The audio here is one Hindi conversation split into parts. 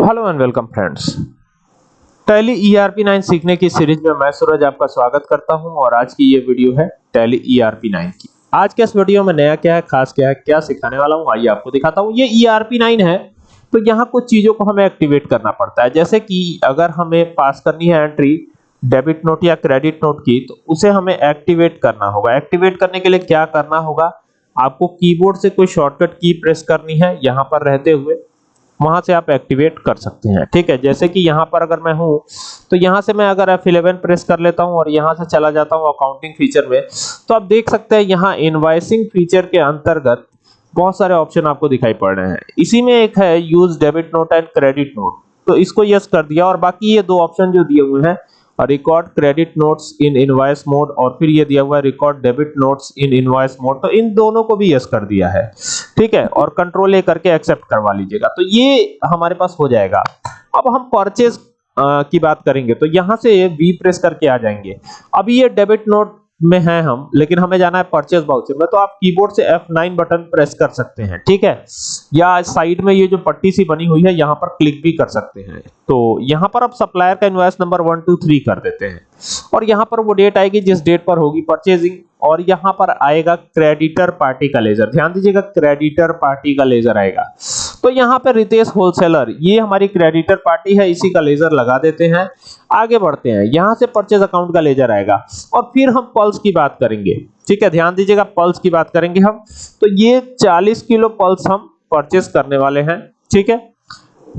Hello and welcome friends Tally ERP 9 सीखने की सीरीज़ में मैं सूरज आपका स्वागत करता हूँ और आज की ये वीडियो है टैली ईआरपी 9 की। आज के इस वीडियो में नया क्या है, खास क्या है, क्या सिखाने वाला हूँ, आइए आपको दिखाता हूँ। ये ईआरपी 9 है तो यहाँ कुछ चीज़ों को हमें एक्टिवेट करना पड़ता है। जैसे कि अगर हमें पास करनी है एंट्री डेबिट नोट या क्रेडिट नोट की तो उसे हमें एक्टिवेट करना होगा। एक्टिवेट करने के लिए क्या करना होगा, आपको कीबोर्ड से कोई शॉर्टकट की प्रेस करनी है, यहाँ पर रहते हुए वहाँ से आप एक्टिवेट कर सकते हैं। ठीक है, जैसे कि यहाँ पर अगर मैं हूँ तो यहाँ से मैं अगर F11 प्रेस कर लेता हूँ और यहाँ से चला जाता हूँ अकाउंटिंग फीचर में तो आप देख सकते हैं यहाँ इनवॉइसिंग फीचर के अंतर्गत बहुत सारे ऑप्शन आपको दिखाई पड़ रहे हैं। इसी में एक है use debit note and credit note तो इसको यस कर दिया और बाकी ये दो ऑप्शन जो दिए हुए हैं record credit notes in invoice mode और फिर ये दिया हुआ है record debit notes in invoice mode तो इन दोनों को भी यस कर दिया है। ठीक है? और कंट्रोल ए करके एक्सेप्ट करवा लीजिएगा। तो ये हमारे पास हो जाएगा। अब हम परचेज की बात करेंगे। तो यहाँ से वी प्रेस करके आ जाएँगे। अब ये डेबिट नोट में हैं हम, लेकिन हमें जाना है परचेज वाउचर में तो आप कीबोर्ड से F9 बटन प्रेस कर सकते हैं, ठीक है? या साइड में ये जो पट्टी सी बनी हुई है, यहाँ पर क्लिक भी कर सकते हैं। तो यहाँ पर आप सप्लायर का invoice number one two three कर देते हैं। और यहाँ पर वो डेट आएगी जिस डेट पर होगी परचेजिंग और यहाँ पर आएगा क्रेडिटर पार्टी का लेजर ध्यान दीजिएगा क्रेडिटर पार्टी का लेजर आएगा। तो यहाँ पे रितेश होलसेलर ये हमारी क्रेडिटर पार्टी है, इसी का लेजर लगा देते हैं। आगे बढ़ते हैं। यहाँ से परचेज अकाउंट का लेजर आएगा। और फिर हम पल्स की बात करेंगे। ठीक है, ध्यान दीजिएगा पल्स की बात करेंगे हम। तो ये 40 किलो पल्स हम परचेज करने वाले हैं। ठीक है?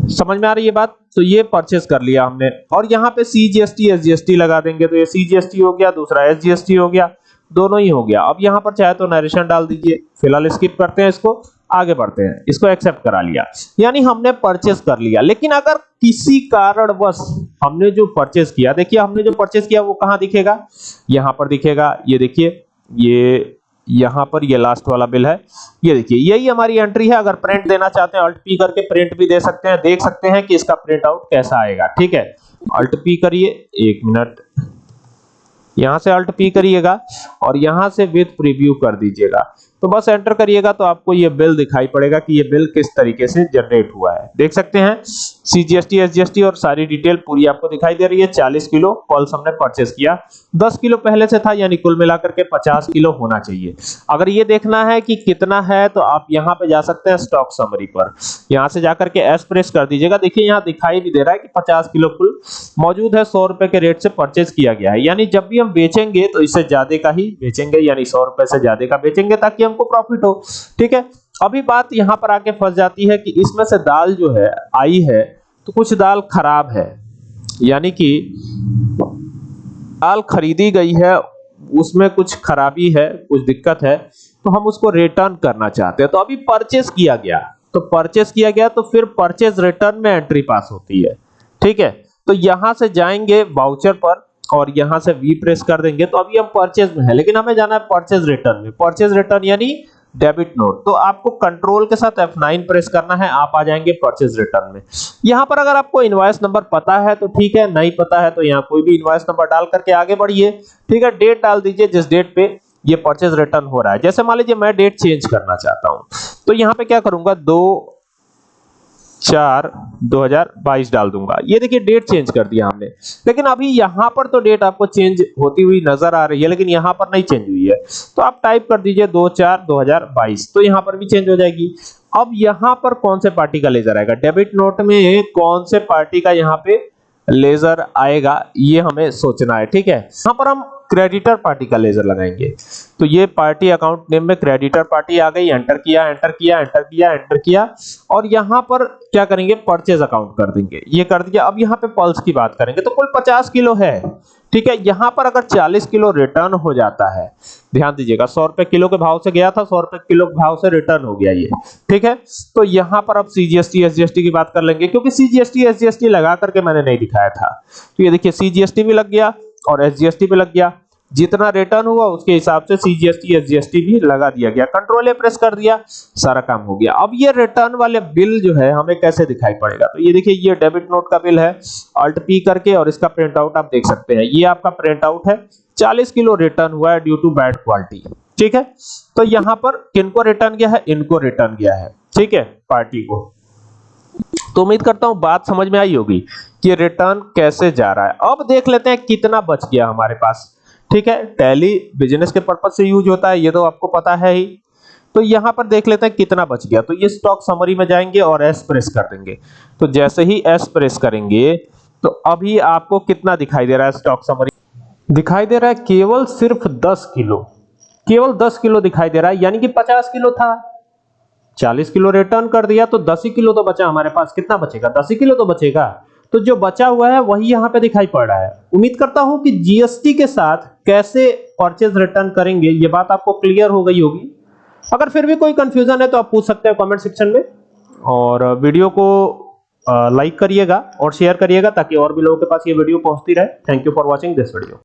समझ में आ रही है बात? तो ये परचेस कर लिया हमने। और यहाँ पे सीजीएसटी एसजीएसटी लगा देंगे। तो ये सीजीएसटी हो गया, दूसरा एसजीएसटी हो गया, दोनों ही हो गया। अब यहाँ पर चाहे तो नरेशन डाल दीजिए। फ़िलहाल स्किप करते हैं इसको। आगे बढ़ते हैं। इसको एक्सेप्ट करा लिया। यानी हमने परचेस कर लिया। लेकिन अगर किसी कारणवश हमने जो परचेस किया, देखिए हमने जो परचेस किया, वो कहाँ दिखेगा? यहाँ पर दिखेगा। ये देखिए, ये यहाँ पर ये लास्ट वाला बिल है। ये देखिए, यही हमारी एंट्री है। अगर प्रिंट देना चाहते हैं अल्ट पी करके प्रिंट भी दे सकते हैं। देख सकते हैं कि इसका प्रिंट आउट कैसा आएगा। ठीक है? अल्ट पी करिए। एक मिनट यहाँ से अल्ट पी करिएगा और यहाँ से विथ प्रीव्यू कर दीजिएगा। तो बस एंटर करिएगा तो आपको ये बिल दिखाई पड़ेगा कि ये बिल किस तरीके से जनरेट हुआ है। देख सकते हैं सीजीएसटी एसजीएसटी और सारी डिटेल पूरी आपको दिखाई दे रही है। 40 किलो पल्स हमने परचेस किया। 10 किलो पहले से था, यानी कुल मिलाकर के 50 किलो होना चाहिए। अगर ये देखना है कि कितना है तो आप यहाँ पे जा सकते हैं स्टॉक समरी पर। यहाँ से जाकर के एस प्रेस कर दीजिएगा। देखिए, यहाँ दिखाई भी दे रहा है कि पचास किलो कुल मौजूद है, सौ रुपए के रेट से परचेज किया गया है। यानी जब भी हम बेचेंगे तो इससे ज़्यादा का ही बेचेंगे, यानी सौ रुपए से ज़्यादा का बेचेंगे, ताकि हमको प्रॉफिट हो, ठीक है? अभी बात यहाँ पर आके फंस जाती है कि इसमें से दाल जो है, आई है तो कुछ दाल खराब है। यानी कि दाल खरीदी गई है, उसमें कुछ खराबी है, कुछ दिक्कत है तो हम उसको रिटर्न करना चाहते हैं। तो अभी परचेस किया गया। तो परचेस किया गया तो फिर परचेस रिटर्न में एंट्री पास होती है, ठीक है? तो यहाँ से जाएँगे वाउचर पर और यहाँ से वी प्रेस कर देंगे तो अभी हम परचेज में है, लेकिन हमें जाना है परचेज रिटर्न में। परचेज रिटर्न यानी डेबिट नोट तो आपको कंट्रोल के साथ F9 प्रेस करना है, आप आ जाएँगे परचेज रिटर्न में। यहाँ पर अगर आपको इनवॉइस नंबर पता है तो ठीक है, नहीं पता है तो यहाँ कोई भी इनवॉइस नंबर डाल करके आगे बढ़िए। ठीक है डेट डाल दीजिए, जिस डेट पे ये परचेज रिटर्न हो रहा है। जैसे मान लीजिए, मैं डेट चेंज करना चाहता हूँ तो यहाँ पे क्या करूँगा, दो चार 2022 डाल दूँगा। ये देखिए डेट चेंज कर दिया हमने। लेकिन अभी यहाँ पर तो डेट आपको चेंज होती हुई नज़र आ रही है, लेकिन यहाँ पर नहीं चेंज हुई है। तो आप टाइप कर दीजिए दो चार 2022 तो यहाँ पर भी चेंज हो जाएगी। अब यहाँ पर कौन से पार्टी का लेजर आएगा? डेबिट नोट में कौन से पार्टी का यहाँ पे लेजर आएगा, ये हमें सोचना है, ठीक है? यहाँ पर हम क्रेडिटर पार्टी का लेजर लगाएँगे। तो ये पार्टी अकाउंट नेम में क्रेडिटर पार्टी आ गई एंटर किया एंटर किया एंटर किया एंटर किया, और यहाँ पर क्या करेंगे? परचेज अकाउंट कर देंगे। ये कर दिया, अब यहाँ पे पल्स की बात करेंगे तो कुल 50 किलो है। ठीक है, यहाँ पर अगर 40 किलो रिटर्न हो जाता है, ध्यान दीजिएगा, सौ रुपए किलो के भाव से गया था, सौ रुपए किलो के भाव से रिटर्न हो गया ये, ठीक है? तो यहाँ पर अब सीजीएसटी एसजीएसटी की बात कर लेंगे, क्योंकि सीजीएसटी एसजीएसटी लगा करके मैंने नहीं दिखाया था। तो ये देखिए सीजीएसटी भी लग गया और एसजीएसटी भी लग गया। जितना रिटर्न हुआ, उसके हिसाब से सीजीएसटी एसजीएसटी भी लगा दिया गया। कंट्रोल ए प्रेस कर दिया, सारा काम हो गया। अब ये रिटर्न वाले बिल जो है, हमें कैसे दिखाई पड़ेगा? तो ये देखिए, ये डेबिट नोट का बिल है अल्ट पी करके और इसका प्रिंट आउट आप देख सकते हैं। ये आपका प्रिंट आउट है 40 किलो रिटर्न हुआ है ड्यू टू बैड क्वालिटी ठीक है? तो यहाँ पर किनको रिटर्न गया है? इनको रिटर्न गया है। ठीक है? पार्टी को। तो उम्मीद करता हूँ बात समझ में आई होगी कि रिटर्न कैसे जा रहा है। अब देख लेते हैं कितना बच गया हमारे पास। ठीक है टैली बिज़नेस के पर्पज से यूज़ होता है, ये तो आपको पता है ही। तो यहाँ पर देख लेते हैं कितना बच गया। तो ये स्टॉक समरी में जाएँगे और एस प्रेस कर देंगे। तो जैसे ही एस प्रेस करेंगे तो अभी आपको कितना दिखाई दे रहा है स्टॉक समरी दिखाई दे रहा है केवल सिर्फ़ 10 किलो। केवल 10 किलो दिखाई दे रहा है, यानी कि 50 किलो था। 40 किलो रिटर्न कर दिया तो 10 ही किलो तो बचा हमारे पास। कितना बचेगा? 10 ही किलो तो बचेगा। तो जो बचा हुआ है, वही यहाँ पे दिखाई पड़ रहा है। उम्मीद करता हूँ कि जीएसटी के साथ कैसे परचेज रिटर्न करेंगे, ये बात आपको क्लियर हो गई होगी। अगर फिर भी कोई कंफ्यूजन है तो आप पूछ सकते हैं कमेंट सेक्शन में। और वीडियो को लाइक करिएगा और शेयर करिएगा ताकि और भी लोगों के पास ये वीडियो पहुँचती रहे। Thank you for watching this video